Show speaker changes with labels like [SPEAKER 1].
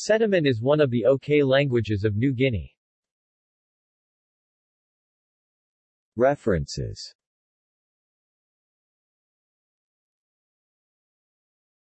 [SPEAKER 1] Sediment is one of the OK languages of New Guinea. References